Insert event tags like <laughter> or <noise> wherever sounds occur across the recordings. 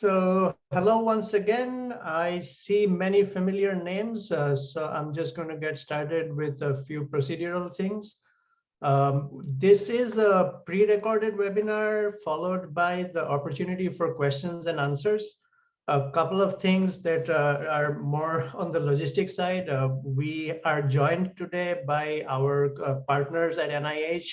So hello once again. I see many familiar names, uh, so I'm just going to get started with a few procedural things. Um, this is a pre-recorded webinar followed by the opportunity for questions and answers. A couple of things that uh, are more on the logistics side. Uh, we are joined today by our uh, partners at NIH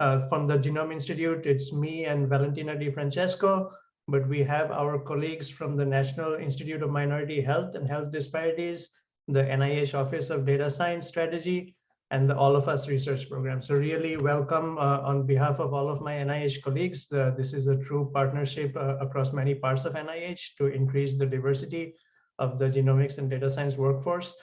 uh, from the Genome Institute. It's me and Valentina Di Francesco but we have our colleagues from the National Institute of Minority Health and Health Disparities, the NIH Office of Data Science Strategy, and the All of Us research program. So really welcome uh, on behalf of all of my NIH colleagues. The, this is a true partnership uh, across many parts of NIH to increase the diversity of the genomics and data science workforce.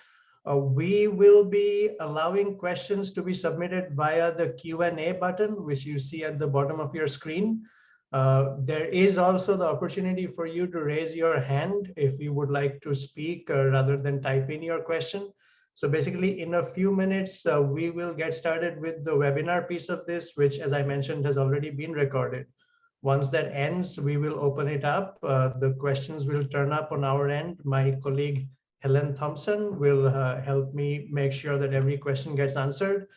Uh, we will be allowing questions to be submitted via the Q&A button, which you see at the bottom of your screen. Uh, there is also the opportunity for you to raise your hand if you would like to speak uh, rather than type in your question. So basically in a few minutes, uh, we will get started with the webinar piece of this, which as I mentioned has already been recorded. Once that ends, we will open it up. Uh, the questions will turn up on our end. My colleague Helen Thompson will uh, help me make sure that every question gets answered.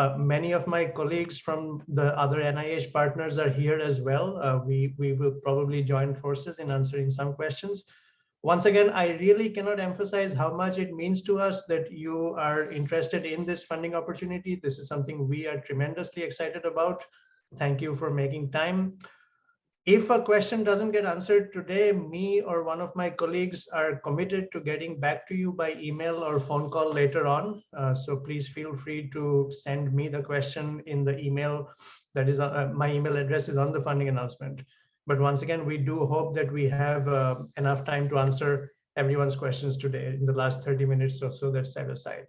Uh, many of my colleagues from the other NIH partners are here as well. Uh, we, we will probably join forces in answering some questions. Once again, I really cannot emphasize how much it means to us that you are interested in this funding opportunity. This is something we are tremendously excited about. Thank you for making time. If a question doesn't get answered today, me or one of my colleagues are committed to getting back to you by email or phone call later on. Uh, so please feel free to send me the question in the email that is uh, my email address is on the funding announcement. But once again, we do hope that we have uh, enough time to answer everyone's questions today in the last 30 minutes or so that's set aside.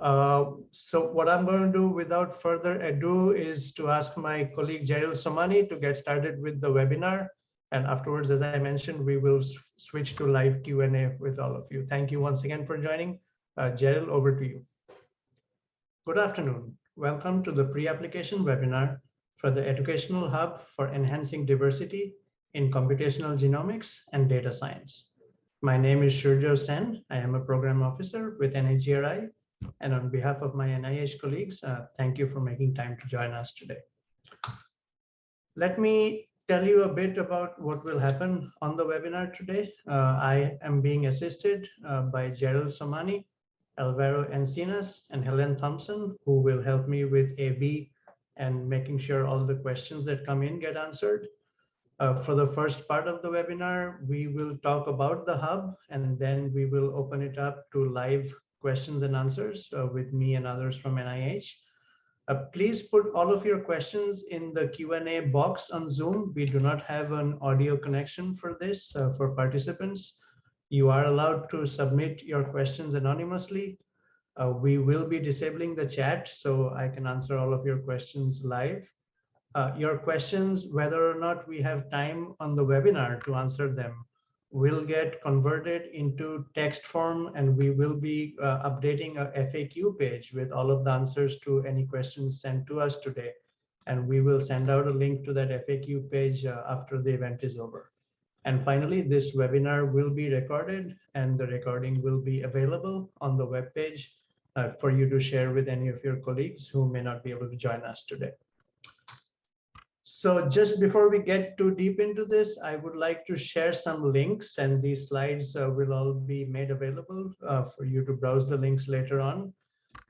Uh, so what I'm going to do without further ado is to ask my colleague Jeril Somani to get started with the webinar. And afterwards, as I mentioned, we will switch to live Q&A with all of you. Thank you once again for joining. Uh, Jeril, over to you. Good afternoon. Welcome to the pre-application webinar for the Educational Hub for Enhancing Diversity in Computational Genomics and Data Science. My name is Shurjo Sen. I am a program officer with NHGRI and on behalf of my NIH colleagues, uh, thank you for making time to join us today. Let me tell you a bit about what will happen on the webinar today. Uh, I am being assisted uh, by Gerald Somani, Alvaro Encinas, and Helen Thompson, who will help me with AV and making sure all the questions that come in get answered. Uh, for the first part of the webinar, we will talk about the hub and then we will open it up to live questions and answers uh, with me and others from NIH. Uh, please put all of your questions in the Q&A box on Zoom. We do not have an audio connection for this uh, for participants. You are allowed to submit your questions anonymously. Uh, we will be disabling the chat so I can answer all of your questions live. Uh, your questions, whether or not we have time on the webinar to answer them, will get converted into text form and we will be uh, updating a FAQ page with all of the answers to any questions sent to us today. And we will send out a link to that FAQ page uh, after the event is over. And finally, this webinar will be recorded and the recording will be available on the web page uh, for you to share with any of your colleagues who may not be able to join us today. So just before we get too deep into this, I would like to share some links and these slides uh, will all be made available uh, for you to browse the links later on.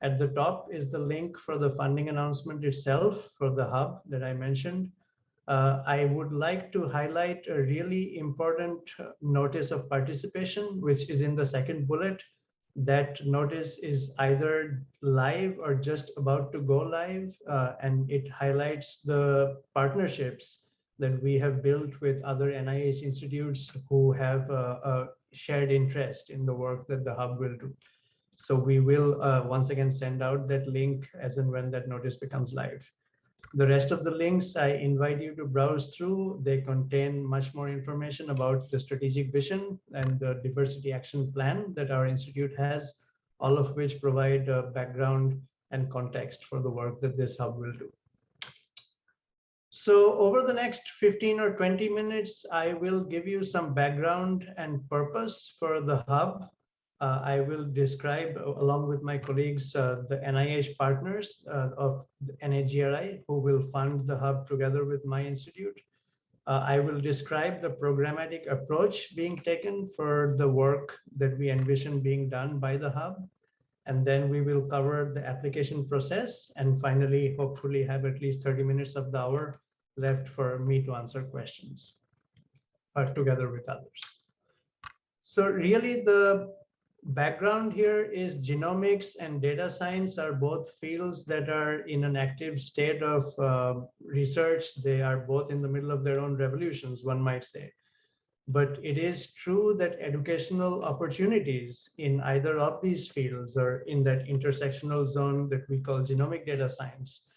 At the top is the link for the funding announcement itself for the hub that I mentioned. Uh, I would like to highlight a really important notice of participation, which is in the second bullet that notice is either live or just about to go live uh, and it highlights the partnerships that we have built with other NIH institutes who have a, a shared interest in the work that the hub will do. So we will uh, once again send out that link as and when that notice becomes live. The rest of the links I invite you to browse through. They contain much more information about the strategic vision and the diversity action plan that our institute has, all of which provide a background and context for the work that this hub will do. So over the next 15 or 20 minutes, I will give you some background and purpose for the hub. Uh, I will describe, uh, along with my colleagues, uh, the NIH partners of NHGRI, who will fund the hub together with my institute. I will describe the programmatic approach being taken for the work that we envision being done by the hub. And then we will cover the application process and finally, hopefully have at least 30 minutes of the hour left for me to answer questions uh, together with others. So really the background here is genomics and data science are both fields that are in an active state of uh, research. They are both in the middle of their own revolutions, one might say. But it is true that educational opportunities in either of these fields or in that intersectional zone that we call genomic data science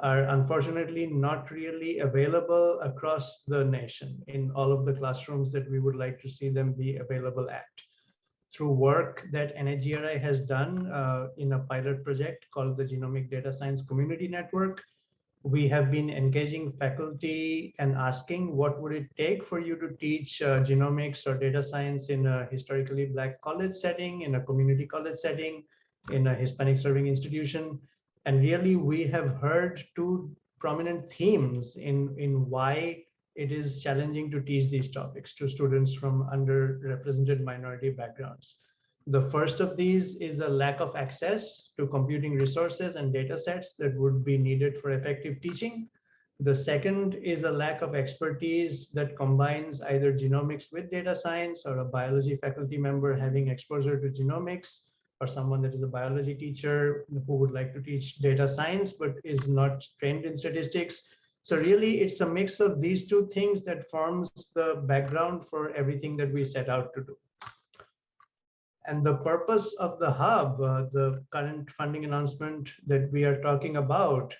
are unfortunately not really available across the nation in all of the classrooms that we would like to see them be available at. Through work that NHGRI has done uh, in a pilot project called the Genomic Data Science Community Network, we have been engaging faculty and asking what would it take for you to teach uh, genomics or data science in a historically black college setting, in a community college setting, in a Hispanic serving institution. And really we have heard two prominent themes in, in why it is challenging to teach these topics to students from underrepresented minority backgrounds. The first of these is a lack of access to computing resources and data sets that would be needed for effective teaching. The second is a lack of expertise that combines either genomics with data science or a biology faculty member having exposure to genomics or someone that is a biology teacher who would like to teach data science but is not trained in statistics. So really it's a mix of these two things that forms the background for everything that we set out to do. And the purpose of the hub, uh, the current funding announcement that we are talking about,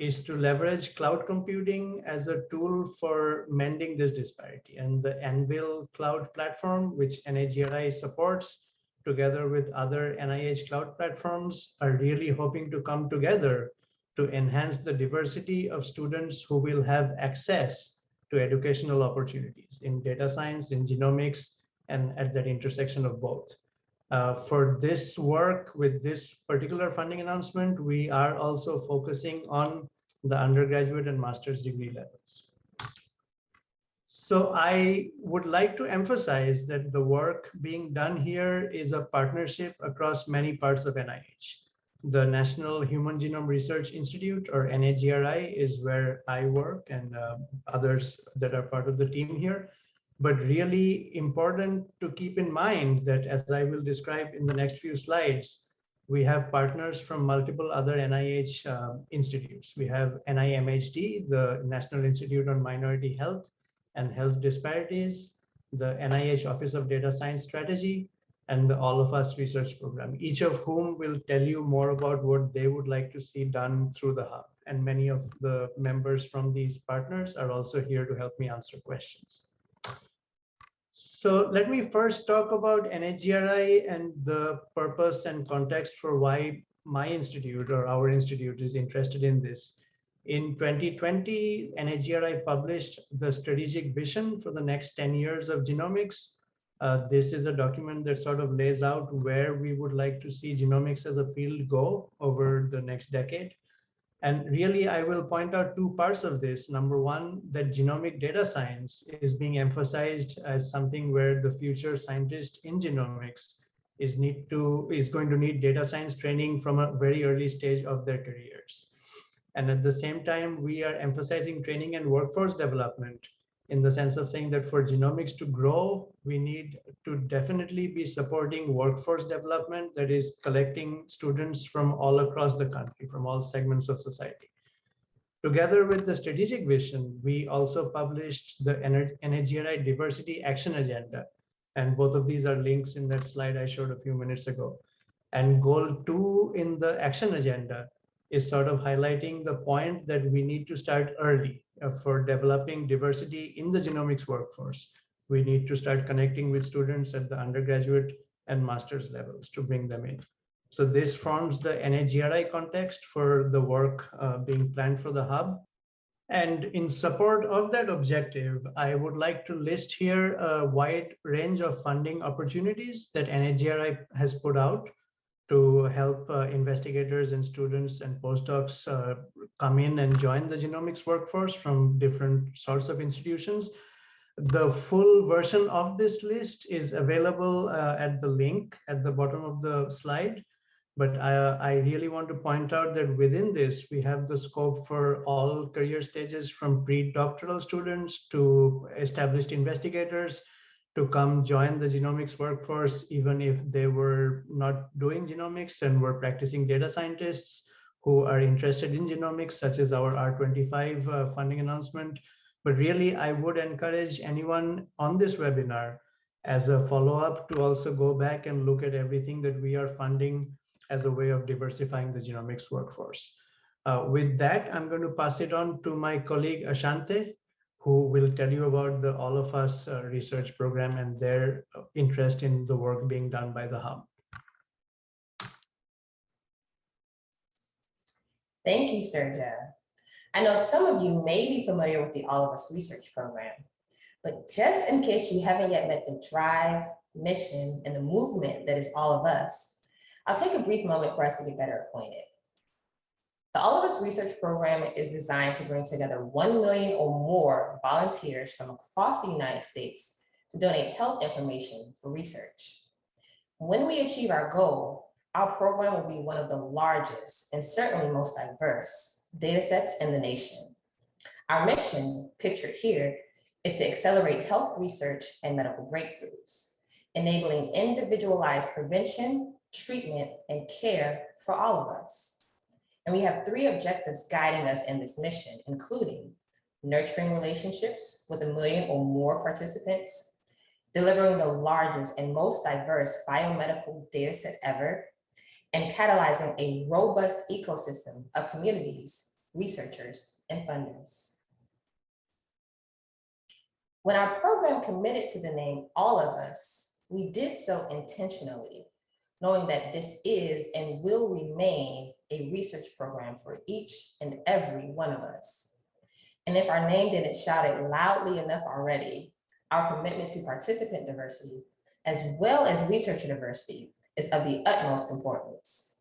is to leverage cloud computing as a tool for mending this disparity. And the AnVIL cloud platform, which NHGRI supports, together with other NIH cloud platforms, are really hoping to come together to enhance the diversity of students who will have access to educational opportunities in data science, in genomics, and at that intersection of both. Uh, for this work with this particular funding announcement, we are also focusing on the undergraduate and master's degree levels. So I would like to emphasize that the work being done here is a partnership across many parts of NIH. The National Human Genome Research Institute or NHGRI is where I work and uh, others that are part of the team here but really important to keep in mind that as I will describe in the next few slides, we have partners from multiple other NIH uh, institutes. We have NIMHD, the National Institute on Minority Health and Health Disparities, the NIH Office of Data Science Strategy, and the All of Us research program, each of whom will tell you more about what they would like to see done through the hub. And many of the members from these partners are also here to help me answer questions. So let me first talk about NHGRI and the purpose and context for why my institute or our institute is interested in this. In 2020, NHGRI published the strategic vision for the next 10 years of genomics. Uh, this is a document that sort of lays out where we would like to see genomics as a field go over the next decade. And really, I will point out two parts of this. Number one, that genomic data science is being emphasized as something where the future scientist in genomics is need to is going to need data science training from a very early stage of their careers. And at the same time, we are emphasizing training and workforce development in the sense of saying that for genomics to grow, we need to definitely be supporting workforce development that is collecting students from all across the country, from all segments of society. Together with the strategic vision, we also published the NHGRI Diversity Action Agenda. And both of these are links in that slide I showed a few minutes ago. And goal two in the action agenda is sort of highlighting the point that we need to start early uh, for developing diversity in the genomics workforce. We need to start connecting with students at the undergraduate and master's levels to bring them in. So this forms the NHGRI context for the work uh, being planned for the hub. And in support of that objective, I would like to list here a wide range of funding opportunities that NHGRI has put out to help uh, investigators and students and postdocs uh, come in and join the genomics workforce from different sorts of institutions. The full version of this list is available uh, at the link at the bottom of the slide. But I, I really want to point out that within this, we have the scope for all career stages from pre-doctoral students to established investigators, to come join the genomics workforce, even if they were not doing genomics and were practicing data scientists who are interested in genomics, such as our R25 uh, funding announcement. But really, I would encourage anyone on this webinar as a follow-up to also go back and look at everything that we are funding as a way of diversifying the genomics workforce. Uh, with that, I'm going to pass it on to my colleague Ashante, who will tell you about the All of Us uh, research program and their uh, interest in the work being done by the Hub. Thank you, Shurjo. I know some of you may be familiar with the All of Us research program, but just in case you haven't yet met the drive, mission, and the movement that is All of Us, I'll take a brief moment for us to get better acquainted. The All of Us research program is designed to bring together 1 million or more volunteers from across the United States to donate health information for research. When we achieve our goal, our program will be one of the largest and certainly most diverse data sets in the nation. Our mission, pictured here, is to accelerate health research and medical breakthroughs, enabling individualized prevention, treatment, and care for all of us. And we have three objectives guiding us in this mission, including nurturing relationships with a million or more participants, delivering the largest and most diverse biomedical data set ever, and catalyzing a robust ecosystem of communities, researchers, and funders. When our program committed to the name All of Us, we did so intentionally knowing that this is and will remain a research program for each and every one of us. And if our name didn't shout it loudly enough already, our commitment to participant diversity, as well as researcher diversity, is of the utmost importance.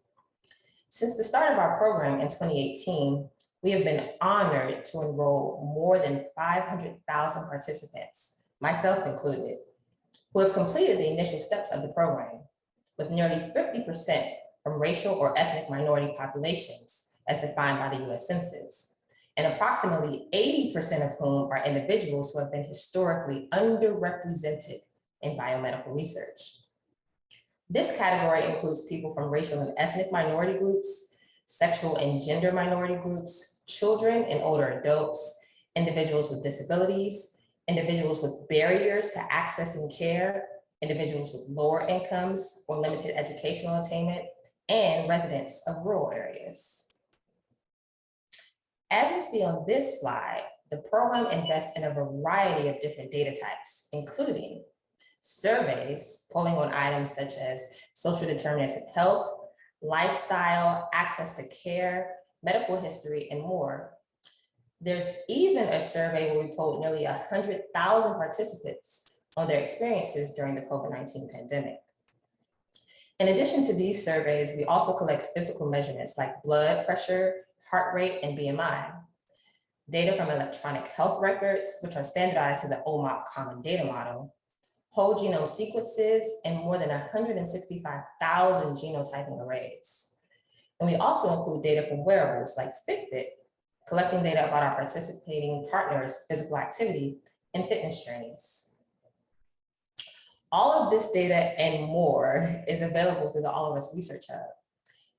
Since the start of our program in 2018, we have been honored to enroll more than 500,000 participants, myself included, who have completed the initial steps of the program with nearly 50% from racial or ethnic minority populations as defined by the US Census, and approximately 80% of whom are individuals who have been historically underrepresented in biomedical research. This category includes people from racial and ethnic minority groups, sexual and gender minority groups, children and older adults, individuals with disabilities, individuals with barriers to accessing care, individuals with lower incomes or limited educational attainment, and residents of rural areas. As you see on this slide, the program invests in a variety of different data types, including surveys, polling on items such as social determinants of health, lifestyle, access to care, medical history, and more. There's even a survey where we polled nearly 100,000 participants on their experiences during the COVID-19 pandemic. In addition to these surveys, we also collect physical measurements like blood pressure, heart rate, and BMI. Data from electronic health records, which are standardized to the OMOP Common Data Model, whole genome sequences, and more than 165,000 genotyping arrays. And we also include data from wearables like Fitbit, collecting data about our participating partners' physical activity and fitness journeys. All of this data and more is available through the All of Us Research Hub,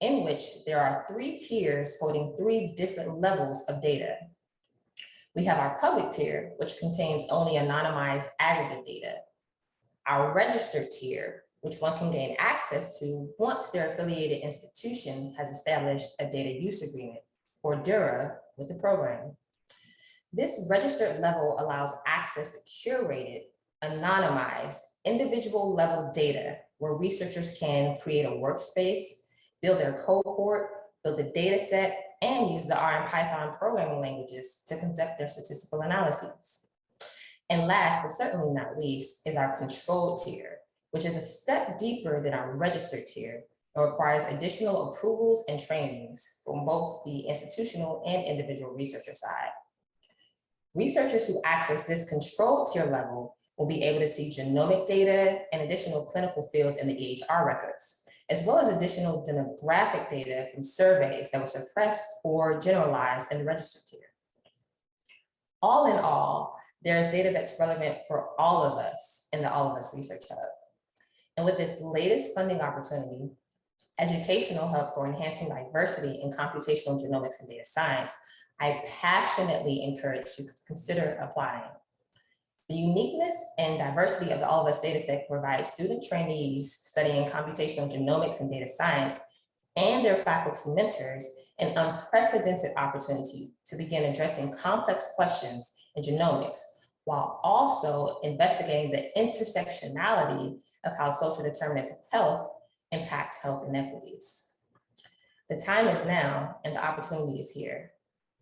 in which there are three tiers holding three different levels of data. We have our public tier, which contains only anonymized aggregate data. Our registered tier, which one can gain access to once their affiliated institution has established a data use agreement, or DURA, with the program. This registered level allows access to curated anonymized, individual level data where researchers can create a workspace, build their cohort, build the data set, and use the R and Python programming languages to conduct their statistical analyses. And last, but certainly not least, is our control tier, which is a step deeper than our registered tier and requires additional approvals and trainings from both the institutional and individual researcher side. Researchers who access this control tier level will be able to see genomic data and additional clinical fields in the EHR records, as well as additional demographic data from surveys that were suppressed or generalized in the registered tier. All in all, there's data that's relevant for all of us in the All of Us Research Hub. And with this latest funding opportunity, Educational Hub for Enhancing Diversity in Computational Genomics and Data Science, I passionately encourage you to consider applying. The uniqueness and diversity of the All of Us dataset provides student trainees studying computational genomics and data science and their faculty mentors an unprecedented opportunity to begin addressing complex questions in genomics while also investigating the intersectionality of how social determinants of health impact health inequities. The time is now and the opportunity is here.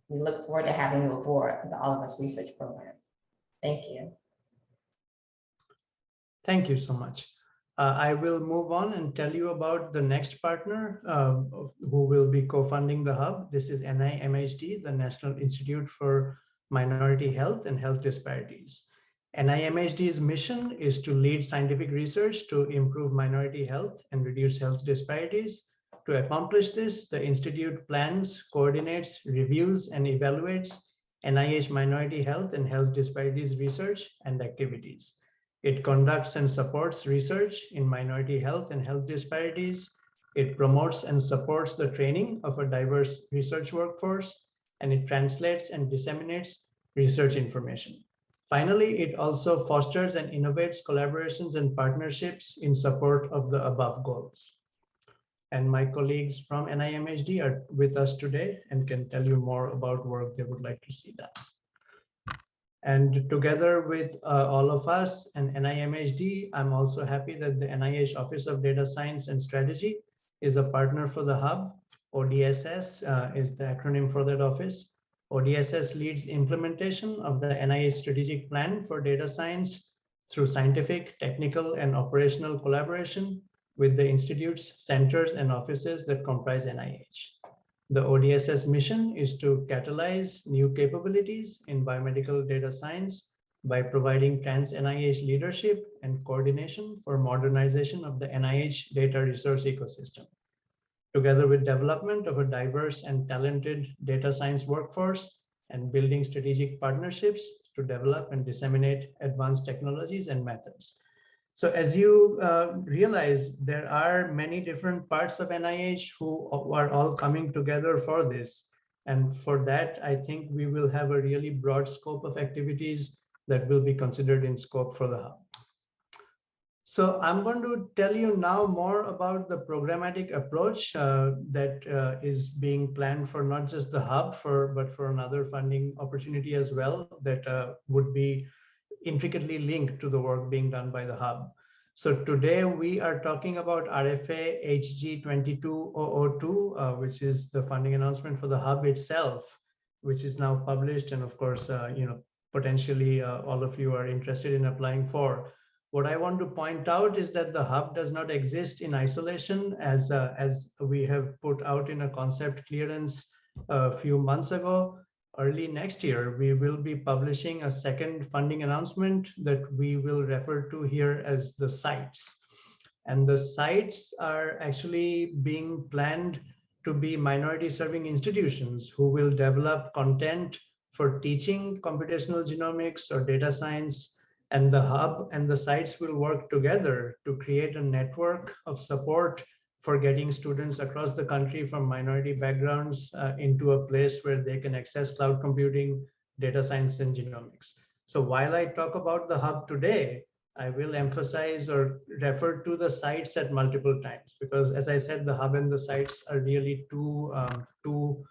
We look forward to having you aboard the All of Us Research Program. Thank you. Thank you so much. Uh, I will move on and tell you about the next partner uh, who will be co-funding the hub. This is NIMHD, the National Institute for Minority Health and Health Disparities. NIMHD's mission is to lead scientific research to improve minority health and reduce health disparities. To accomplish this, the Institute plans, coordinates, reviews, and evaluates NIH minority health and health disparities research and activities. It conducts and supports research in minority health and health disparities. It promotes and supports the training of a diverse research workforce, and it translates and disseminates research information. Finally, it also fosters and innovates collaborations and partnerships in support of the above goals. And my colleagues from NIMHD are with us today and can tell you more about work they would like to see done. And together with uh, all of us and NIMHD, I'm also happy that the NIH Office of Data Science and Strategy is a partner for the hub. ODSS uh, is the acronym for that office. ODSS leads implementation of the NIH strategic plan for data science through scientific, technical, and operational collaboration with the institutes, centers, and offices that comprise NIH. The ODSS mission is to catalyze new capabilities in biomedical data science by providing trans NIH leadership and coordination for modernization of the NIH data resource ecosystem. Together with development of a diverse and talented data science workforce and building strategic partnerships to develop and disseminate advanced technologies and methods. So as you uh, realize, there are many different parts of NIH who are all coming together for this. And for that, I think we will have a really broad scope of activities that will be considered in scope for the hub. So I'm going to tell you now more about the programmatic approach uh, that uh, is being planned for not just the hub, for but for another funding opportunity as well that uh, would be intricately linked to the work being done by the hub. So today we are talking about RFA HG22002, uh, which is the funding announcement for the hub itself, which is now published. And of course, uh, you know, potentially uh, all of you are interested in applying for. What I want to point out is that the hub does not exist in isolation as, uh, as we have put out in a concept clearance a few months ago early next year, we will be publishing a second funding announcement that we will refer to here as the sites. And the sites are actually being planned to be minority serving institutions who will develop content for teaching computational genomics or data science and the hub and the sites will work together to create a network of support for getting students across the country from minority backgrounds uh, into a place where they can access cloud computing, data science, and genomics. So while I talk about the hub today, I will emphasize or refer to the sites at multiple times because as I said, the hub and the sites are really two, um, two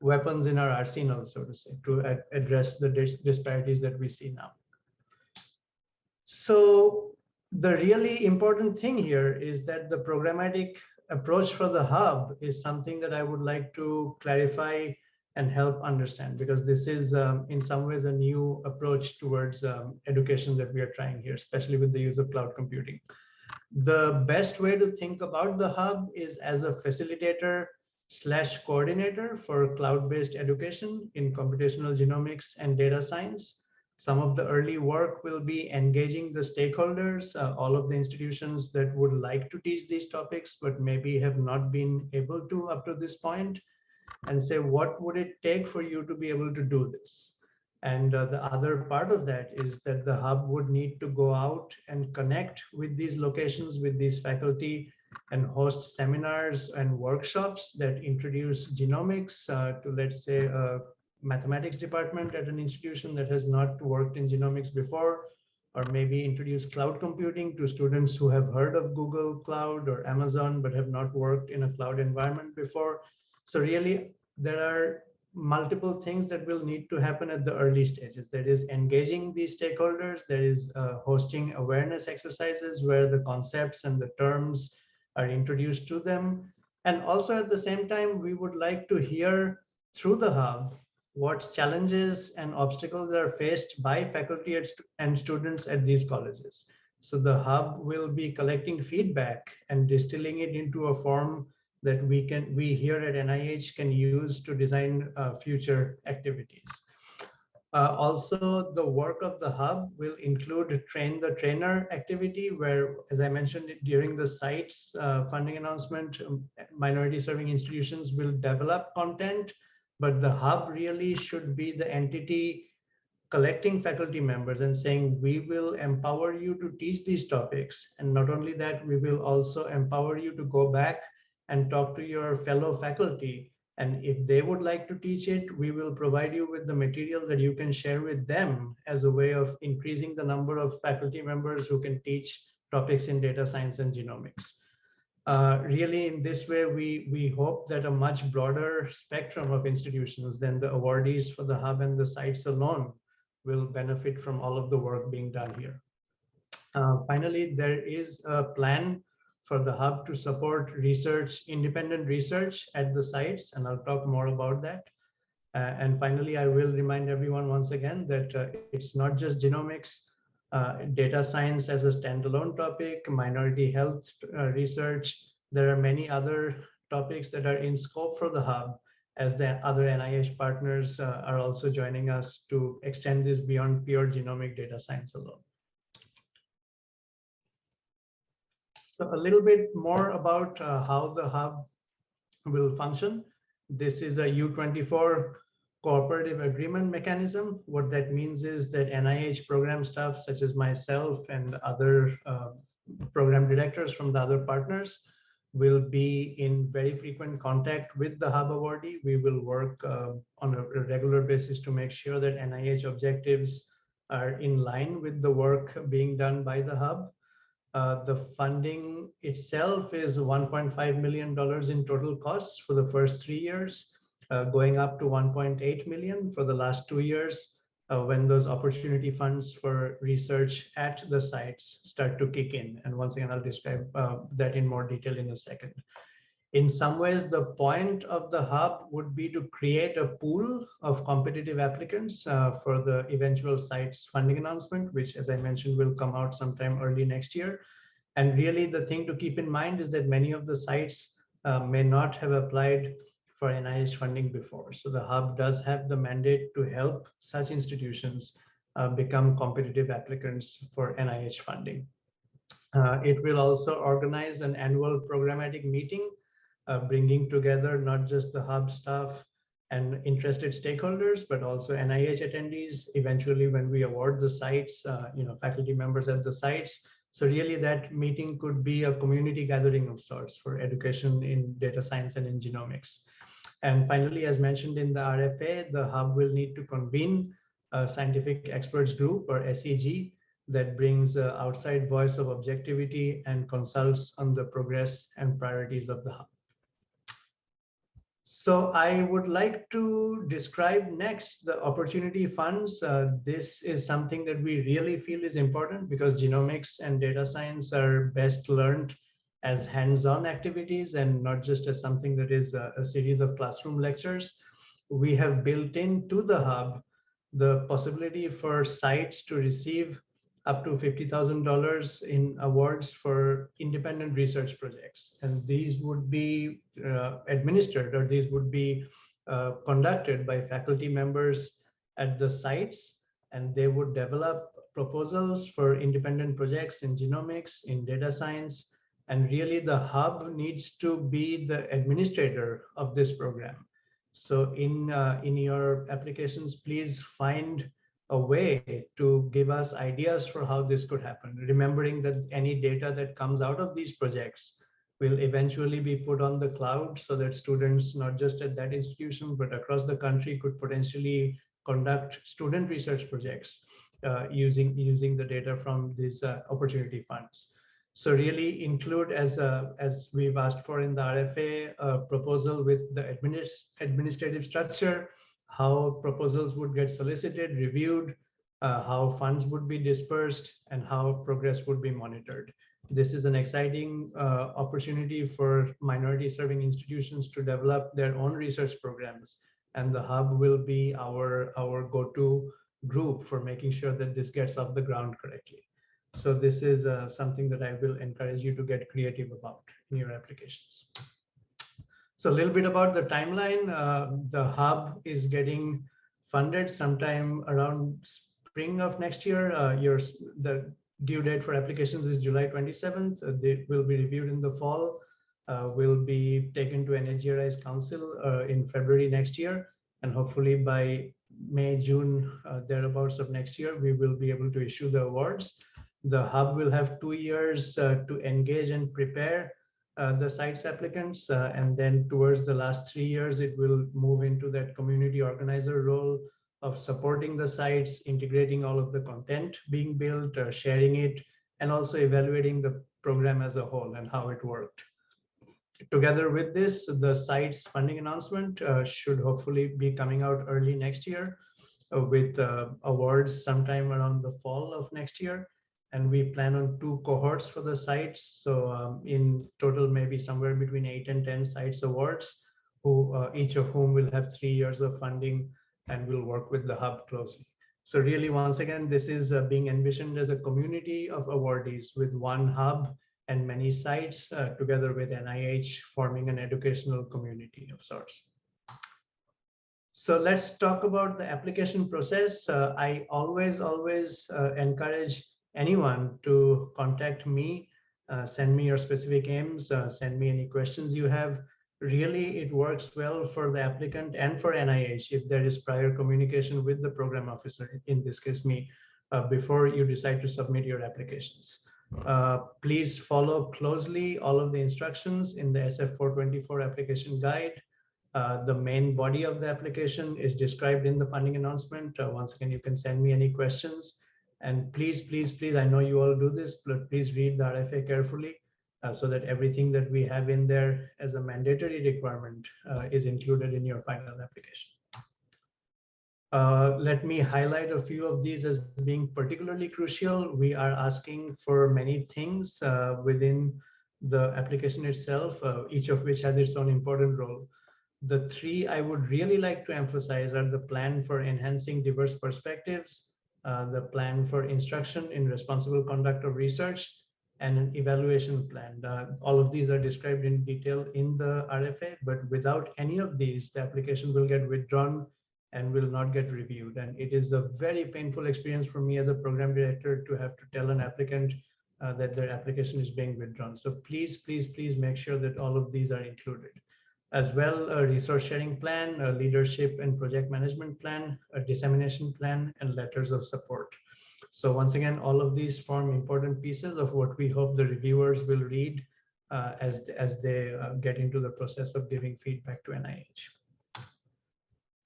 weapons in our arsenal, so to say, to ad address the dis disparities that we see now. So the really important thing here is that the programmatic approach for the hub is something that I would like to clarify and help understand because this is um, in some ways a new approach towards um, education that we are trying here, especially with the use of cloud computing. The best way to think about the hub is as a facilitator slash coordinator for cloud-based education in computational genomics and data science. Some of the early work will be engaging the stakeholders, uh, all of the institutions that would like to teach these topics, but maybe have not been able to up to this point, and say, what would it take for you to be able to do this? And uh, the other part of that is that the hub would need to go out and connect with these locations, with these faculty, and host seminars and workshops that introduce genomics uh, to, let's say, a mathematics department at an institution that has not worked in genomics before, or maybe introduce cloud computing to students who have heard of Google Cloud or Amazon, but have not worked in a cloud environment before. So really, there are multiple things that will need to happen at the early stages. That is engaging these stakeholders, there is uh, hosting awareness exercises where the concepts and the terms are introduced to them. And also at the same time, we would like to hear through the hub what challenges and obstacles are faced by faculty and students at these colleges. So the hub will be collecting feedback and distilling it into a form that we can we here at NIH can use to design uh, future activities. Uh, also, the work of the hub will include train the trainer activity where, as I mentioned during the site's uh, funding announcement, um, minority serving institutions will develop content, but the hub really should be the entity collecting faculty members and saying, we will empower you to teach these topics. And not only that, we will also empower you to go back and talk to your fellow faculty and if they would like to teach it, we will provide you with the material that you can share with them as a way of increasing the number of faculty members who can teach topics in data science and genomics. Uh, really, in this way, we, we hope that a much broader spectrum of institutions than the awardees for the hub and the sites alone will benefit from all of the work being done here. Uh, finally, there is a plan for the hub to support research, independent research at the sites, and I'll talk more about that. Uh, and finally, I will remind everyone once again that uh, it's not just genomics, uh, data science as a standalone topic, minority health uh, research. There are many other topics that are in scope for the hub as the other NIH partners uh, are also joining us to extend this beyond pure genomic data science alone. So a little bit more about uh, how the hub will function. This is a U24 cooperative agreement mechanism. What that means is that NIH program staff, such as myself and other uh, program directors from the other partners, will be in very frequent contact with the hub awardee. We will work uh, on a regular basis to make sure that NIH objectives are in line with the work being done by the hub. Uh, the funding itself is $1.5 million in total costs for the first three years, uh, going up to 1.8 million for the last two years uh, when those opportunity funds for research at the sites start to kick in. And once again, I'll describe uh, that in more detail in a second. In some ways, the point of the hub would be to create a pool of competitive applicants uh, for the eventual site's funding announcement, which, as I mentioned, will come out sometime early next year. And really, the thing to keep in mind is that many of the sites uh, may not have applied for NIH funding before. So the hub does have the mandate to help such institutions uh, become competitive applicants for NIH funding. Uh, it will also organize an annual programmatic meeting uh, bringing together not just the hub staff and interested stakeholders, but also NIH attendees. Eventually, when we award the sites, uh, you know, faculty members at the sites. So really that meeting could be a community gathering of sorts for education in data science and in genomics. And finally, as mentioned in the RFA, the hub will need to convene a scientific experts group or SEG that brings uh, outside voice of objectivity and consults on the progress and priorities of the hub. So I would like to describe next the opportunity funds. Uh, this is something that we really feel is important because genomics and data science are best learned as hands-on activities and not just as something that is a, a series of classroom lectures. We have built into the hub the possibility for sites to receive up to $50,000 in awards for independent research projects. And these would be uh, administered or these would be uh, conducted by faculty members at the sites and they would develop proposals for independent projects in genomics, in data science, and really the hub needs to be the administrator of this program. So in, uh, in your applications, please find a way to give us ideas for how this could happen, remembering that any data that comes out of these projects will eventually be put on the cloud so that students, not just at that institution, but across the country could potentially conduct student research projects uh, using, using the data from these uh, opportunity funds. So really include as a, as we've asked for in the RFA a proposal with the administ administrative structure, how proposals would get solicited, reviewed, uh, how funds would be dispersed, and how progress would be monitored. This is an exciting uh, opportunity for minority serving institutions to develop their own research programs. And the hub will be our, our go-to group for making sure that this gets off the ground correctly. So this is uh, something that I will encourage you to get creative about in your applications. So a little bit about the timeline. Uh, the hub is getting funded sometime around spring of next year. Uh, your the due date for applications is July 27th. Uh, they will be reviewed in the fall. Uh, will be taken to NHGRI's council uh, in February next year. And hopefully by May, June, thereabouts of next year, we will be able to issue the awards. The hub will have two years uh, to engage and prepare uh, the sites applicants. Uh, and then towards the last three years, it will move into that community organizer role of supporting the sites, integrating all of the content being built, uh, sharing it, and also evaluating the program as a whole and how it worked. Together with this, the site's funding announcement uh, should hopefully be coming out early next year uh, with awards sometime around the fall of next year. And we plan on two cohorts for the sites. So um, in total, maybe somewhere between eight and 10 sites awards, who uh, each of whom will have three years of funding and will work with the hub closely. So really, once again, this is uh, being envisioned as a community of awardees with one hub and many sites uh, together with NIH forming an educational community of sorts. So let's talk about the application process. Uh, I always, always uh, encourage anyone to contact me, uh, send me your specific aims, uh, send me any questions you have. Really, it works well for the applicant and for NIH if there is prior communication with the program officer, in this case me, uh, before you decide to submit your applications. Uh, please follow closely all of the instructions in the SF424 application guide. Uh, the main body of the application is described in the funding announcement. Uh, once again, you can send me any questions. And please, please, please, I know you all do this, but please read the RFA carefully uh, so that everything that we have in there as a mandatory requirement uh, is included in your final application. Uh, let me highlight a few of these as being particularly crucial. We are asking for many things uh, within the application itself, uh, each of which has its own important role. The three I would really like to emphasize are the plan for enhancing diverse perspectives, uh, the plan for instruction in responsible conduct of research, and an evaluation plan. Uh, all of these are described in detail in the RFA, but without any of these, the application will get withdrawn and will not get reviewed. And it is a very painful experience for me as a program director to have to tell an applicant uh, that their application is being withdrawn. So please, please, please make sure that all of these are included. As well, a resource sharing plan, a leadership and project management plan, a dissemination plan, and letters of support. So once again, all of these form important pieces of what we hope the reviewers will read uh, as, as they uh, get into the process of giving feedback to NIH.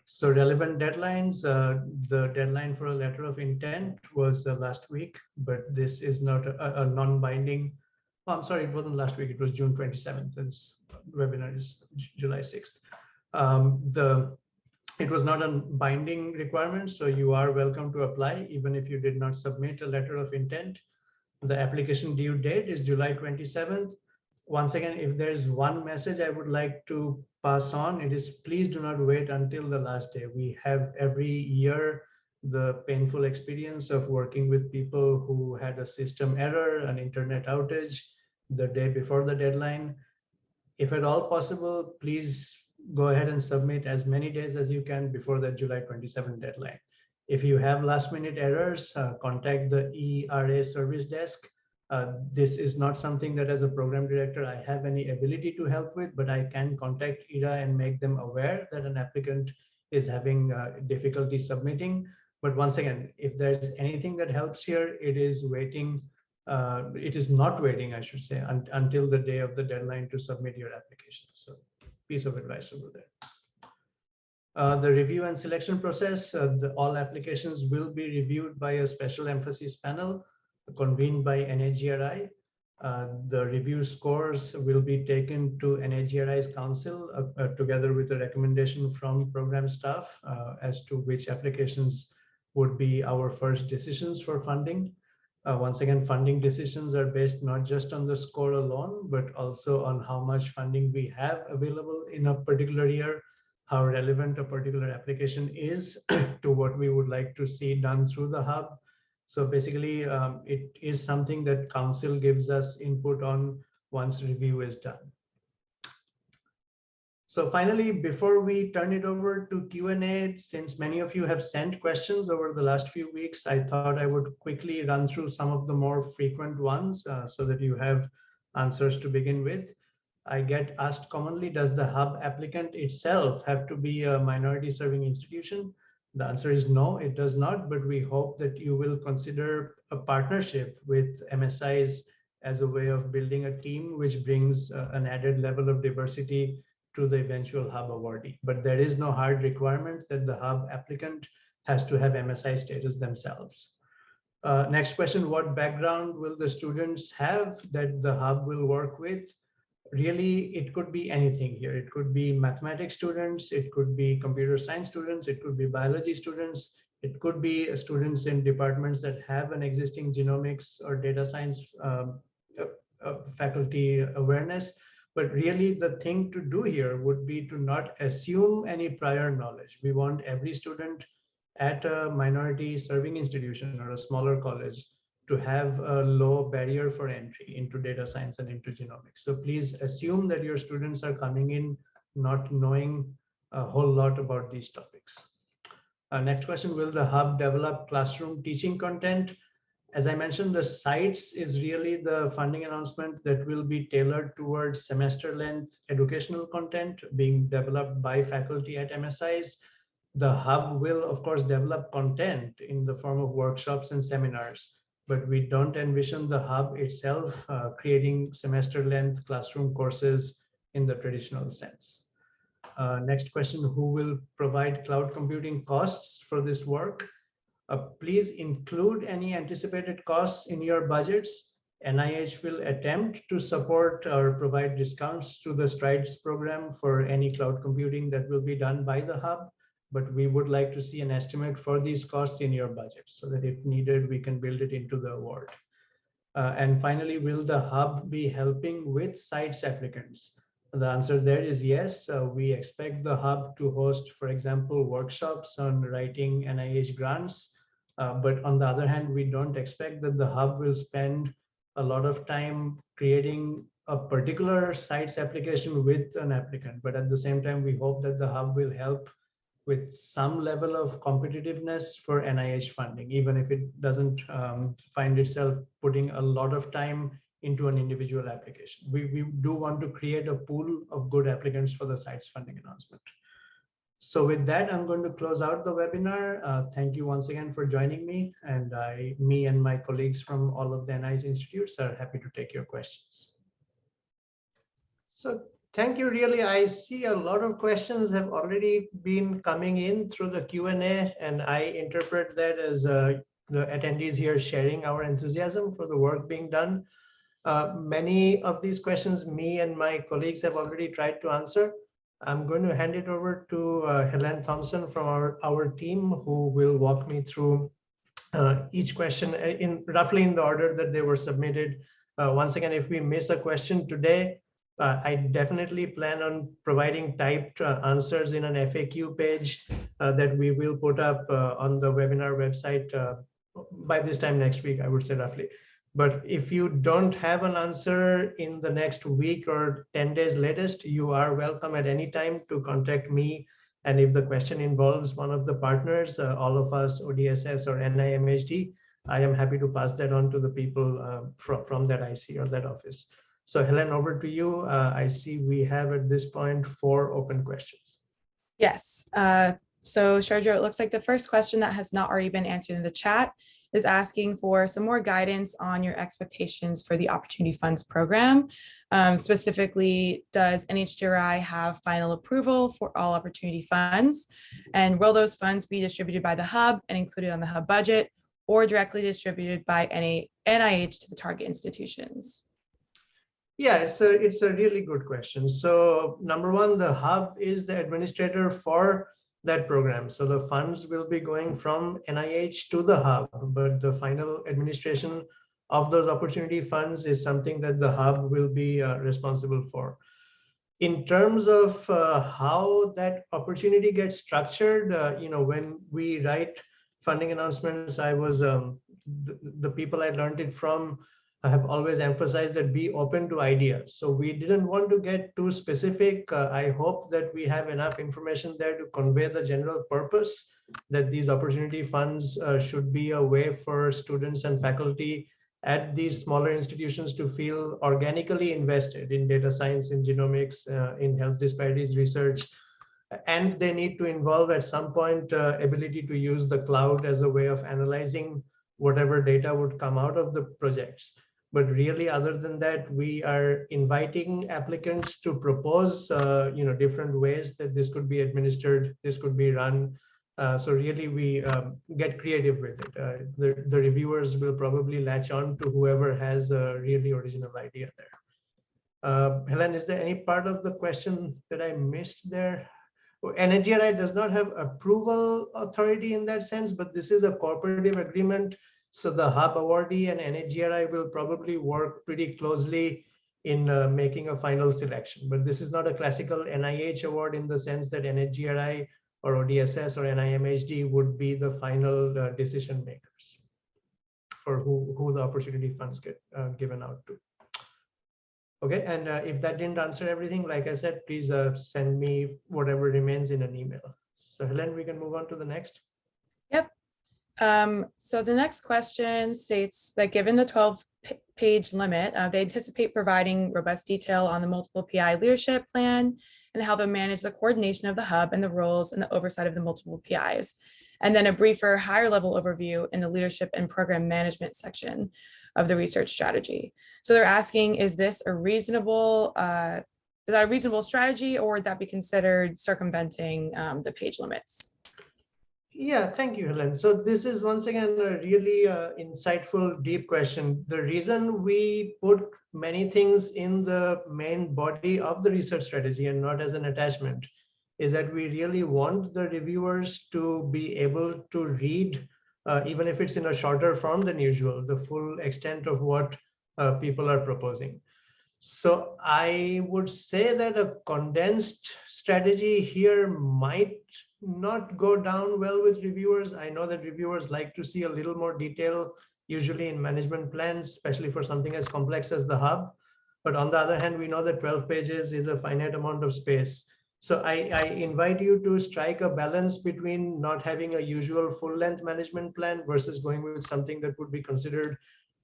So relevant deadlines, uh, the deadline for a letter of intent was uh, last week, but this is not a, a non-binding. Oh, I'm sorry, it wasn't last week. It was June 27th. This webinar is July 6th. Um, the it was not a binding requirement, so you are welcome to apply even if you did not submit a letter of intent. The application due date is July 27th once again, if there's one message I would like to pass on, it is please do not wait until the last day. We have every year the painful experience of working with people who had a system error, an internet outage the day before the deadline. If at all possible, please go ahead and submit as many days as you can before the July 27 deadline. If you have last minute errors, uh, contact the ERA service desk. Uh, this is not something that as a program director, I have any ability to help with, but I can contact ERA and make them aware that an applicant is having uh, difficulty submitting. But once again, if there's anything that helps here, it is waiting. Uh, it is not waiting, I should say, un until the day of the deadline to submit your application. So piece of advice over there. Uh, the review and selection process, uh, the, all applications will be reviewed by a special emphasis panel convened by NHGRI. Uh, the review scores will be taken to NHGRI's council uh, uh, together with a recommendation from program staff as to which applications would be our first decisions for funding. Uh, once again, funding decisions are based not just on the score alone, but also on how much funding we have available in a particular year, how relevant a particular application is <clears throat> to what we would like to see done through the hub. So basically, um, it is something that council gives us input on once review is done. So finally, before we turn it over to Q&A, since many of you have sent questions over the last few weeks, I thought I would quickly run through some of the more frequent ones uh, so that you have answers to begin with. I get asked commonly, does the hub applicant itself have to be a minority serving institution? The answer is no, it does not, but we hope that you will consider a partnership with MSIs as a way of building a team which brings uh, an added level of diversity to the eventual hub awardee. But there is no hard requirement that the hub applicant has to have MSI status themselves. Uh, next question, what background will the students have that the hub will work with? Really, it could be anything here. It could be mathematics students, it could be computer science students, it could be biology students, it could be students in departments that have an existing genomics or data science um, uh, uh, faculty awareness. But really the thing to do here would be to not assume any prior knowledge. We want every student at a minority serving institution or a smaller college to have a low barrier for entry into data science and into genomics. So please assume that your students are coming in not knowing a whole lot about these topics. Uh, next question, will the hub develop classroom teaching content? As I mentioned, the sites is really the funding announcement that will be tailored towards semester length educational content being developed by faculty at MSIs. The hub will, of course, develop content in the form of workshops and seminars, but we don't envision the hub itself uh, creating semester length classroom courses in the traditional sense. Uh, next question, who will provide cloud computing costs for this work? Uh, please include any anticipated costs in your budgets. NIH will attempt to support or provide discounts to the STRIDES program for any cloud computing that will be done by the hub, but we would like to see an estimate for these costs in your budget so that if needed, we can build it into the award. Uh, and finally, will the hub be helping with sites applicants? The answer there is yes. Uh, we expect the hub to host, for example, workshops on writing NIH grants, uh, but on the other hand, we don't expect that the hub will spend a lot of time creating a particular sites application with an applicant. But at the same time, we hope that the hub will help with some level of competitiveness for NIH funding, even if it doesn't um, find itself putting a lot of time into an individual application. We, we do want to create a pool of good applicants for the sites funding announcement. So with that, I'm going to close out the webinar. Uh, thank you once again for joining me. And I, me and my colleagues from all of the NIH institutes are happy to take your questions. So thank you really. I see a lot of questions have already been coming in through the Q&A and I interpret that as uh, the attendees here sharing our enthusiasm for the work being done. Uh, many of these questions me and my colleagues have already tried to answer. I'm going to hand it over to uh, Helen Thompson from our, our team who will walk me through uh, each question uh, in roughly in the order that they were submitted Uh, once again, if we miss a question today, uh, I definitely plan on providing typed uh, answers in an FAQ page that we will put up on the webinar website by this time next week, I would say roughly. But if you don't have an answer in the next week or 10 days latest, you are welcome at any time to contact me. And if the question involves one of the partners, uh, all of us, ODSS or NIMHD, I am happy to pass that on to the people uh, from, from that IC or that office. So Helen, over to you. Uh, I see we have at this point four open questions. Yes. Uh, so Shurjo, it looks like the first question that has not already been answered in the chat is asking for some more guidance on your expectations for the Opportunity Funds program. Um, specifically, does NHGRI have final approval for all opportunity funds? And will those funds be distributed by the hub and included on the hub budget or directly distributed by any NIH to the target institutions? Yeah, a, it's a really good question. So number one, the hub is the administrator for that program. So the funds will be going from NIH to the hub, but the final administration of those opportunity funds is something that the hub will be uh, responsible for. In terms of uh, how that opportunity gets structured, uh, you know, when we write funding announcements, I was um, the, the people I learned it from I have always emphasized that be open to ideas. So we didn't want to get too specific. Uh, I hope that we have enough information there to convey the general purpose that these opportunity funds uh, should be a way for students and faculty at these smaller institutions to feel organically invested in data science, in genomics, uh, in health disparities research. And they need to involve at some point uh, ability to use the cloud as a way of analyzing whatever data would come out of the projects. But really, other than that, we are inviting applicants to propose, uh, you know, different ways that this could be administered, this could be run. Uh, so really, we um, get creative with it. Uh, the, the reviewers will probably latch on to whoever has a really original idea there. Uh, Helen, is there any part of the question that I missed there? NHGRI does not have approval authority in that sense, but this is a cooperative agreement so the hub awardee and NHGRI will probably work pretty closely in uh, making a final selection. But this is not a classical NIH award in the sense that NHGRI or ODSS or NIMHD would be the final uh, decision makers for who, who the opportunity funds get uh, given out to. Okay, and uh, if that didn't answer everything, like I said, please uh, send me whatever remains in an email. So Helen, we can move on to the next. Um, so the next question states that given the 12 page limit, uh, they anticipate providing robust detail on the multiple PI leadership plan and how they'll manage the coordination of the hub and the roles and the oversight of the multiple PIs. And then a briefer higher level overview in the leadership and program management section of the research strategy. So they're asking, is this a reasonable, uh, is that a reasonable strategy or would that be considered circumventing um, the page limits? Yeah, thank you, Helen. So this is once again a really uh, insightful, deep question. The reason we put many things in the main body of the research strategy and not as an attachment is that we really want the reviewers to be able to read, uh, even if it's in a shorter form than usual, the full extent of what uh, people are proposing. So I would say that a condensed strategy here might not go down well with reviewers. I know that reviewers like to see a little more detail, usually in management plans, especially for something as complex as the hub. But on the other hand, we know that 12 pages is a finite amount of space. So I, I invite you to strike a balance between not having a usual full length management plan versus going with something that would be considered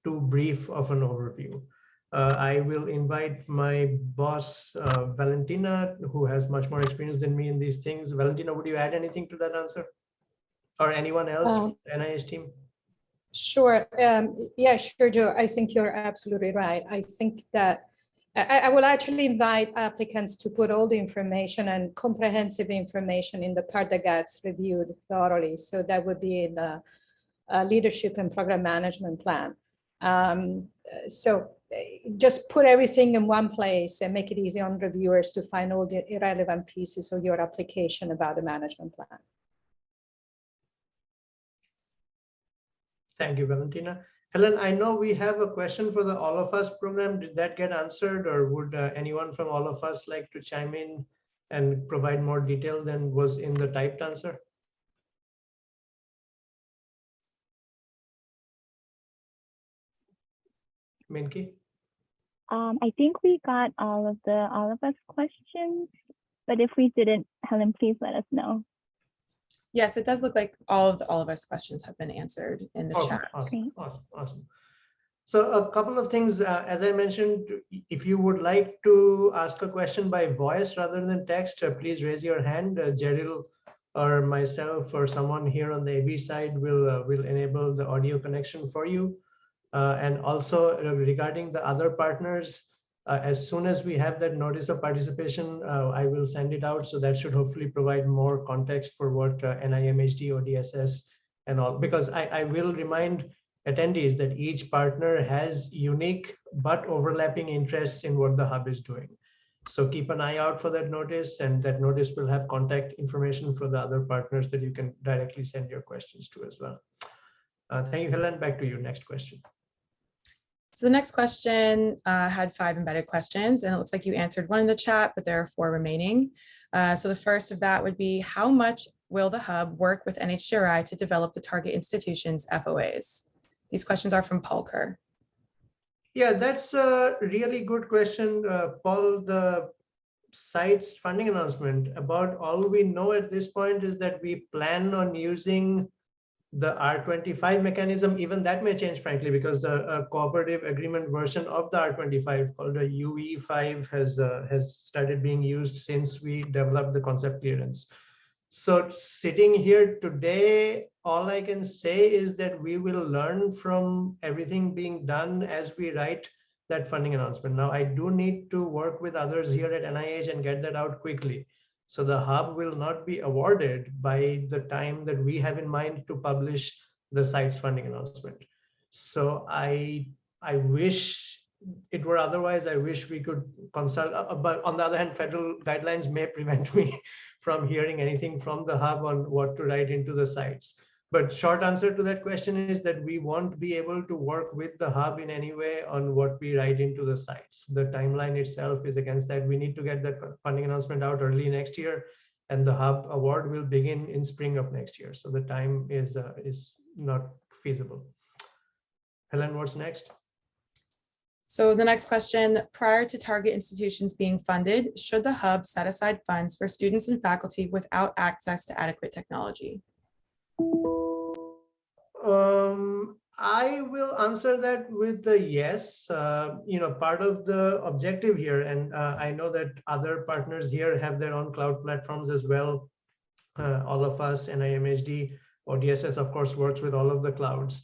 too brief of an overview uh, I will invite my boss, uh, Valentina, who has much more experience than me in these things. Valentina, would you add anything to that answer? Or anyone else, Um, NIH team? Sure. Um, yeah, Shurjo. I think you're absolutely right. I think that I, I will actually invite applicants to put all the information and comprehensive information in the part that gets reviewed thoroughly. So that would be in the uh, leadership and program management plan. Um, so just put everything in one place and make it easy on reviewers to find all the irrelevant pieces of your application about the management plan. Thank you, Valentina. Helen, I know we have a question for the All of Us program. Did that get answered or would uh, anyone from All of Us like to chime in and provide more detail than was in the typed answer? Minky? Um, I think we got all of the all of us questions, but if we didn't, Helen, please let us know. Yes, it does look like all of the, all of us questions have been answered in the Okay, chat. Awesome, awesome, awesome. So a couple of things, uh, as I mentioned, if you would like to ask a question by voice rather than text, uh, please raise your hand. Uh, Jeril or myself or someone here on the AV side will, uh, will enable the audio connection for you. Uh, And also regarding the other partners, uh, as soon as we have that notice of participation, uh, I will send it out. So that should hopefully provide more context for what uh, NIMHD, ODSS, and all, because I, I will remind attendees that each partner has unique but overlapping interests in what the hub is doing. So keep an eye out for that notice and that notice will have contact information for the other partners that you can directly send your questions to as well. Uh, thank you, Helen. Back to you. Next question. So the next question uh, had five embedded questions and it looks like you answered one in the chat, but there are four remaining. Uh, So the first of that would be how much will the hub work with NHGRI to develop the target institutions FOAs? These questions are from Paul Kerr. Yeah, that's a really good question, uh, Paul. The site's funding announcement about all we know at this point is that we plan on using the R25 mechanism. Even that may change, frankly, because the uh, cooperative agreement version of the R25 called the UE5 has uh, has started being used since we developed the concept clearance. So sitting here today, all I can say is that we will learn from everything being done as we write that funding announcement. Now, I do need to work with others here at NIH and get that out quickly. So the hub will not be awarded by the time that we have in mind to publish the site's funding announcement. So I, I wish it were otherwise. I wish we could consult, uh, but on the other hand, federal guidelines may <laughs> prevent me from hearing anything from the hub on what to write into the sites. But short answer to that question is that we won't be able to work with the hub in any way on what we write into the sites. The timeline itself is against that. We need to get that funding announcement out early next year, and the hub award will begin in spring of next year. So the time is uh, is not feasible. Helen, what's next? So the next question, prior to target institutions being funded, should the hub set aside funds for students and faculty without access to adequate technology? Um, I will answer that with the yes. Uh, you know, part of the objective here, and uh, I know that other partners here have their own cloud platforms as well. Uh, all of us, NIMHD, ODSS, of course, works with all of the clouds.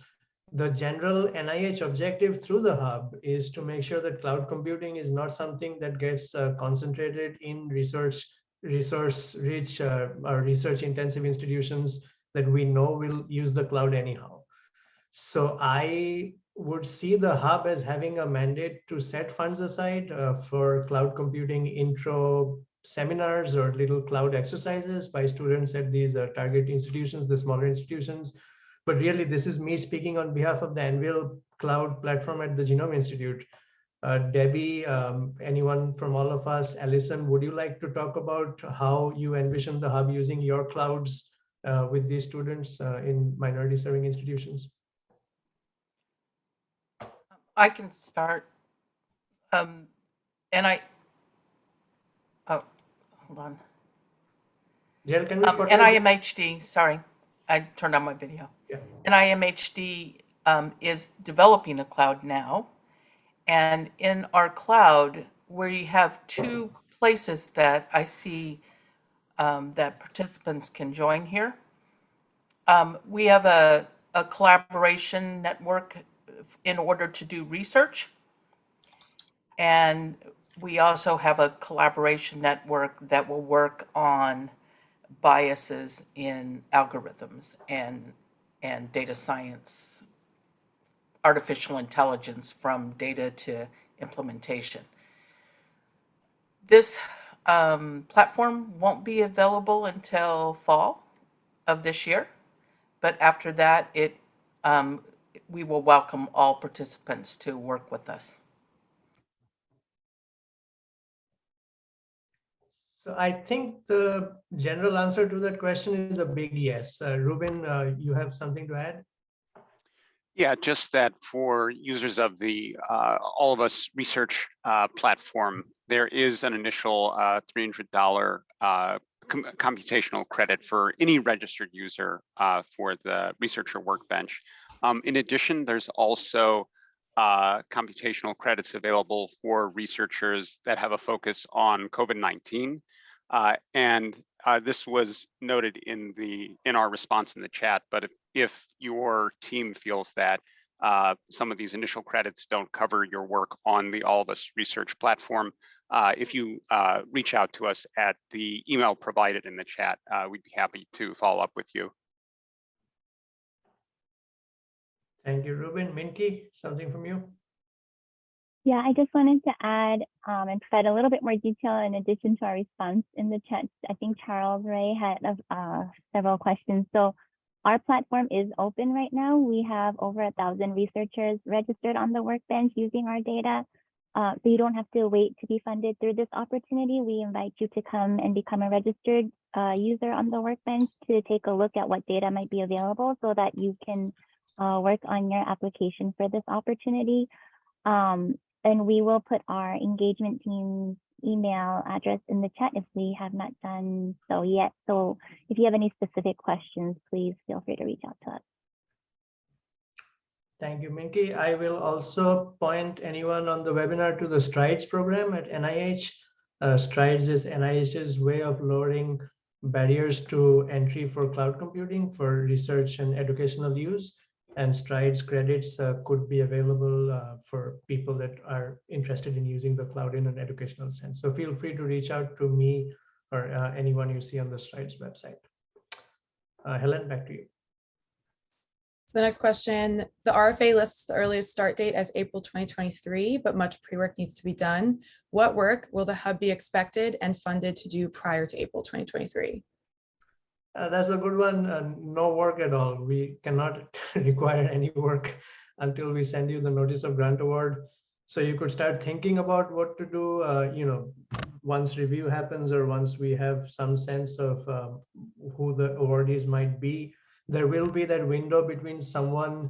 The general NIH objective through the hub is to make sure that cloud computing is not something that gets uh, concentrated in research, resource-rich uh, or research-intensive institutions that we know will use the cloud anyhow. So I would see the hub as having a mandate to set funds aside uh, for cloud computing intro seminars or little cloud exercises by students at these uh, target institutions, the smaller institutions. But really, this is me speaking on behalf of the AnVIL Cloud platform at the Genome Institute. Uh, Debbie, um, anyone from all of us, Alison, would you like to talk about how you envision the hub using your clouds uh, with these students uh, in minority serving institutions? I can start. Um, and I, oh, hold on. Jill, can we Um, NIMHD, sorry, I turned on my video. Yeah. NIMHD um, is developing a cloud now. And in our cloud, where you have two places that I see um, that participants can join here. Um, we have a, a collaboration network in order to do research. And we also have a collaboration network that will work on biases in algorithms and, and data science, artificial intelligence from data to implementation. This um, platform won't be available until fall of this year. But after that, it um, we will welcome all participants to work with us. So I think the general answer to that question is a big yes. Uh, Ruben, uh, you have something to add? Yeah, just that for users of the uh, All of Us research uh, platform, there is an initial uh, $300 uh, com computational credit for any registered user uh, for the researcher workbench. Um, in addition, there's also uh, computational credits available for researchers that have a focus on COVID-19. Uh, and this was noted in the in our response in the chat, but if, if your team feels that uh, some of these initial credits don't cover your work on the All of Us research platform, uh, if you uh, reach out to us at the email provided in the chat, uh, we'd be happy to follow up with you. Thank you, Ruben. Minky, something from you? Yeah, I just wanted to add um, and provide a little bit more detail in addition to our response in the chat. I think Charles Ray had uh, several questions. So our platform is open right now. We have over a thousand researchers registered on the workbench using our data. Uh, so you don't have to wait to be funded through this opportunity. We invite you to come and become a registered uh, user on the workbench to take a look at what data might be available so that you can uh, work on your application for this opportunity. Um, and we will put our engagement team's email address in the chat if we have not done so yet. So if you have any specific questions, please feel free to reach out to us. Thank you, Minky. I will also point anyone on the webinar to the STRIDES program at NIH. Uh, STRIDES is NIH's way of lowering barriers to entry for cloud computing for research and educational use. And STRIDES credits uh, could be available uh, for people that are interested in using the cloud in an educational sense. So feel free to reach out to me or uh, anyone you see on the STRIDES website. Uh, Helen, back to you. So the next question, the RFA lists the earliest start date as April 2023, but much pre-work needs to be done. What work will the hub be expected and funded to do prior to April 2023? Uh, that's a good one. Uh, no work at all. We cannot <laughs> require any work until we send you the notice of grant award. So you could start thinking about what to do, uh, you know, once review happens or once we have some sense of um, who the awardees might be, there will be that window between someone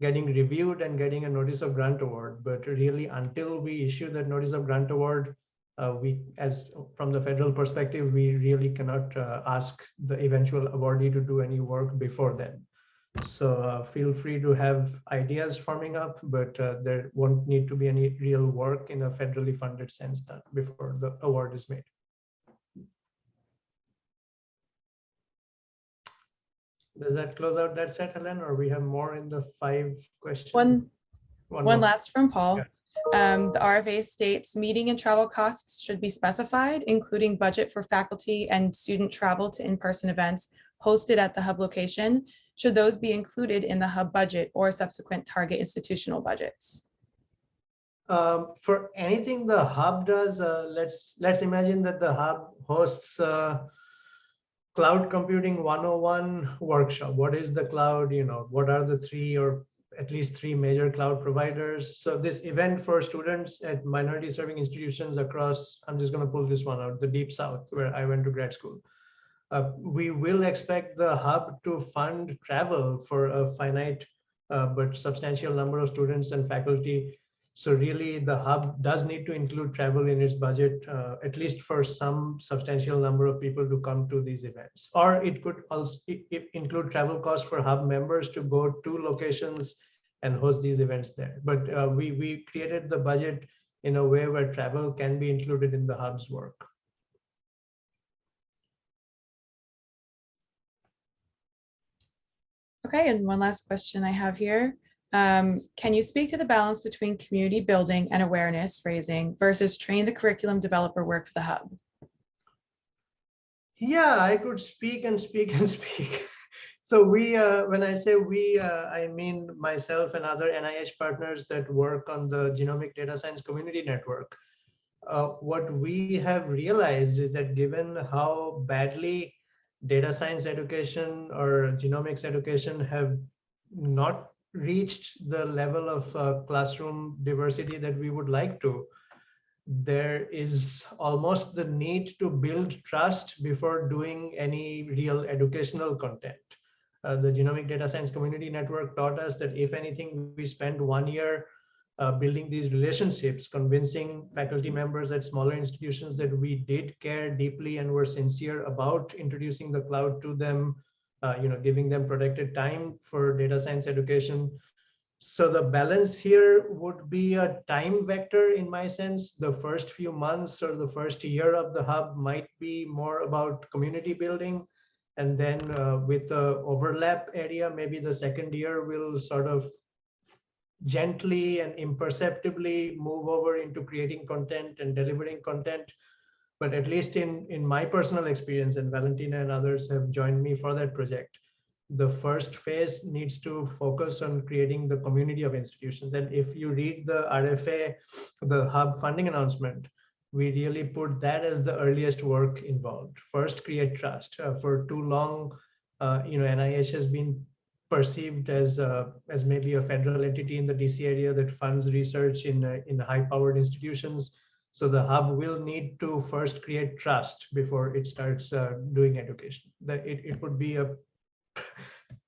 getting reviewed and getting a notice of grant award. But really, until we issue that notice of grant award, uh, we, as from the federal perspective, we really cannot uh, ask the eventual awardee to do any work before then. So uh, feel free to have ideas forming up, but uh, there won't need to be any real work in a federally funded sense done before the award is made. Does that close out that set, Helen, or we have more in the five questions? One, one more. last from Paul. Yeah. Um, the RFA states meeting and travel costs should be specified, including budget for faculty and student travel to in-person events hosted at the hub location. Should those be included in the hub budget or subsequent target institutional budgets? Um, for anything the hub does, uh, let's let's imagine that the hub hosts uh, cloud computing 101 workshop. What is the cloud? You know, what are the three or at least three major cloud providers? So this event for students at minority serving institutions across, I'm just going to pull this one out, the deep south, where I went to grad school. Uh, we will expect the hub to fund travel for a finite uh, but substantial number of students and faculty so really the hub does need to include travel in its budget, uh, at least for some substantial number of people to come to these events. Or it could also include travel costs for hub members to go to locations and host these events there. But uh, we, we created the budget in a way where travel can be included in the hub's work. Okay, and one last question I have here. Um, can you speak to the balance between community building and awareness raising versus train the curriculum developer work for the hub? Yeah, I could speak and speak and <laughs> speak. So we, uh, when I say we, uh, I mean myself and other NIH partners that work on the Genomic Data Science Community Network. Uh, what we have realized is that given how badly data science education or genomics education have not reached the level of uh, classroom diversity that we would like to, there is almost the need to build trust before doing any real educational content. Uh, the Genomic Data Science Community Network taught us that if anything, we spend one year uh, building these relationships, convincing faculty members at smaller institutions that we did care deeply and were sincere about introducing the cloud to them, uh, you know, giving them protected time for data science education. So the balance here would be a time vector in my sense. The first few months or the first year of the hub might be more about community building. And then uh, with the overlap area, maybe the second year will sort of gently and imperceptibly move over into creating content and delivering content. But at least in, in my personal experience, and Valentina and others have joined me for that project, the first phase needs to focus on creating the community of institutions. And if you read the RFA, the hub funding announcement, we really put that as the earliest work involved. First, create trust. Uh, for too long, uh, you know, NIH has been perceived as uh, as maybe a federal entity in the DC area that funds research in uh, in high-powered institutions. So the hub will need to first create trust before it starts uh, doing education. That it, it would be a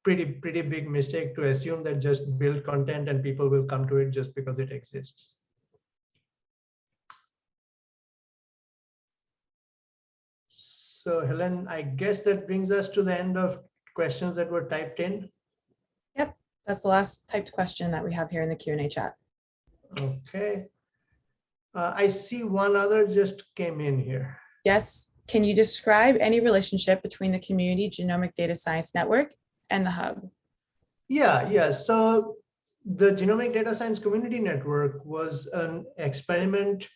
pretty pretty big mistake to assume that just build content and people will come to it just because it exists. So Helen, I guess that brings us to the end of questions that were typed in. Yep, that's the last typed question that we have here in the Q and A chat. Okay. Uh, I see one other just came in here. Yes, can you describe any relationship between the Community Genomic Data Science Network and the hub? Yeah, yeah. So the Genomic Data Science Community Network was an experiment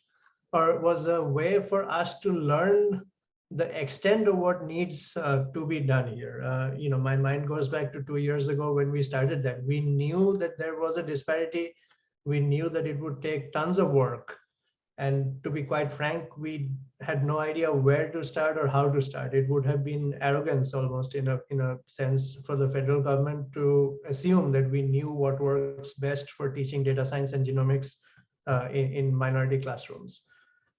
or was a way for us to learn the extent of what needs uh, to be done here. Uh, you know, my mind goes back to two years ago when we started that. We knew that there was a disparity. We knew that it would take tons of work. And to be quite frank, we had no idea where to start or how to start. It would have been arrogance almost in a, in a sense for the federal government to assume that we knew what works best for teaching data science and genomics uh, in, in minority classrooms.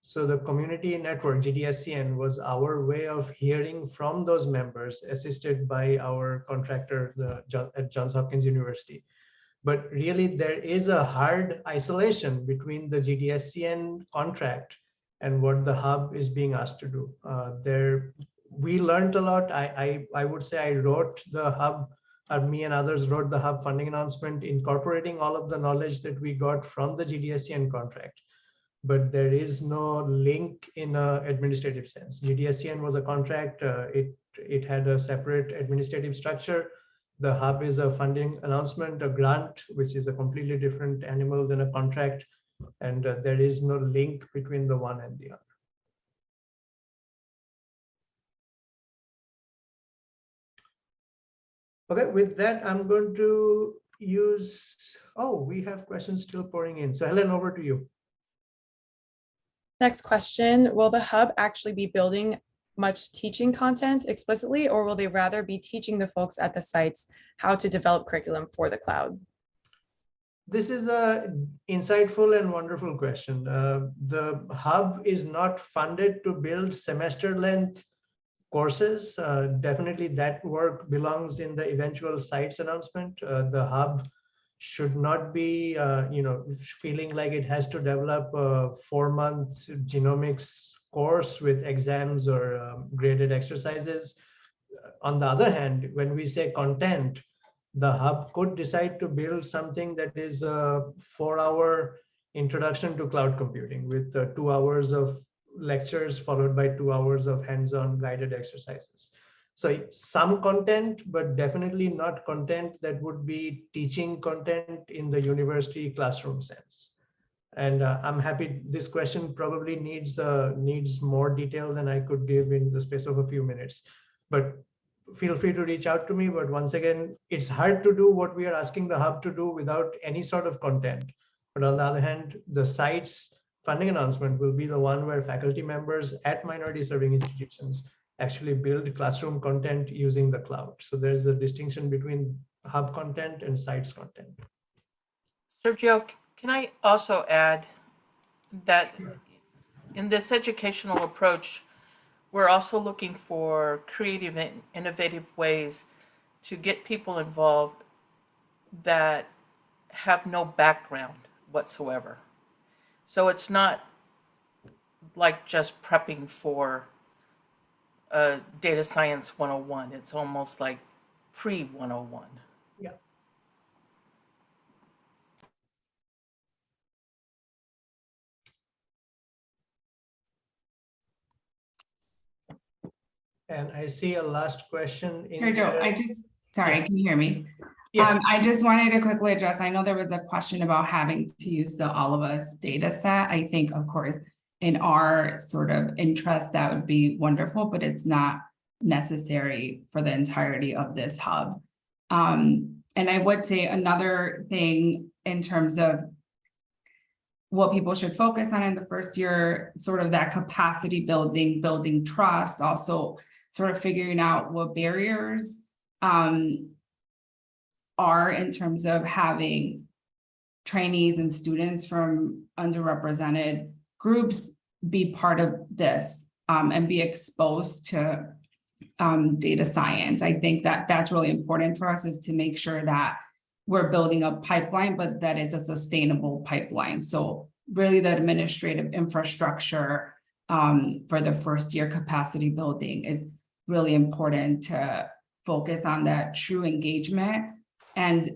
So the community network, GDSCN, was our way of hearing from those members assisted by our contractor the, at Johns Hopkins University. But really there is a hard isolation between the GDSCN contract and what the hub is being asked to do. Uh, there, we learned a lot. I, I, I would say I wrote the hub, or me and others wrote the hub funding announcement incorporating all of the knowledge that we got from the GDSCN contract but there is no link in a administrative sense. GDSCN was a contract. Uh, it it had a separate administrative structure. The hub is a funding announcement, a grant, which is a completely different animal than a contract, and uh, there is no link between the one and the other. Okay, with that, I'm going to use, oh, we have questions still pouring in. So Helen, over to you. Next question, will the hub actually be building much teaching content explicitly, or will they rather be teaching the folks at the sites how to develop curriculum for the cloud? This is a insightful and wonderful question. Uh, the hub is not funded to build semester length courses. Uh, definitely that work belongs in the eventual sites announcement. Uh, the hub should not be, uh, you know, feeling like it has to develop a four-month genomics course with exams or um, graded exercises. On the other hand, when we say content, the hub could decide to build something that is a four-hour introduction to cloud computing with uh, two hours of lectures followed by two hours of hands-on guided exercises. So some content, but definitely not content that would be teaching content in the university classroom sense. And uh, I'm happy this question probably needs uh, needs more detail than I could give in the space of a few minutes. But feel free to reach out to me. But once again, it's hard to do what we are asking the hub to do without any sort of content. But on the other hand, the site's funding announcement will be the one where faculty members at minority serving institutions actually build classroom content using the cloud. So there's a distinction between hub content and sites content. Shurjo, can I also add that in this educational approach, we're also looking for creative and innovative ways to get people involved that have no background whatsoever. So it's not like just prepping for uh, data science 101. It's almost like pre 101. And I see a last question. in Shurjo, the- I just, sorry, can you hear me? Yes, Um, I just wanted to quickly address, I know there was a question about having to use the all of us data set. I think, of course, in our sort of interest, that would be wonderful, but it's not necessary for the entirety of this hub. Um, and I would say another thing in terms of what people should focus on in the first year, sort of that capacity building, building trust, also sort of figuring out what barriers um, are in terms of having trainees and students from underrepresented groups be part of this um, and be exposed to um, data science. I think that that's really important for us is to make sure that we're building a pipeline, but that it's a sustainable pipeline. So really the administrative infrastructure um, for the first year capacity building is really important to focus on that true engagement. And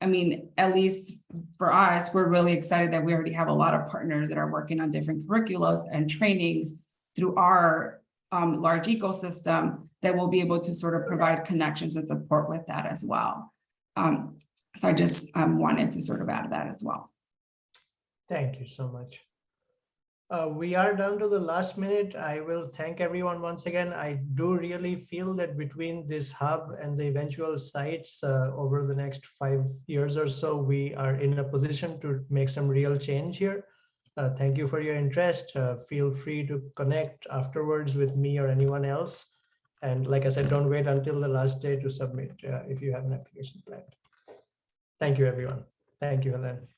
I mean, at least for us, we're really excited that we already have a lot of partners that are working on different curriculums and trainings through our um, large ecosystem that will be able to sort of provide connections and support with that as well. Um, so I just um, wanted to sort of add that as well. thank you so much. Uh, we are down to the last minute. I will thank everyone once again. I do really feel that between this hub and the eventual sites uh, over the next five years or so, we are in a position to make some real change here. Uh, thank you for your interest. Uh, feel free to connect afterwards with me or anyone else. And like I said, don't wait until the last day to submit uh, if you have an application planned. Thank you, everyone. Thank you, Helen.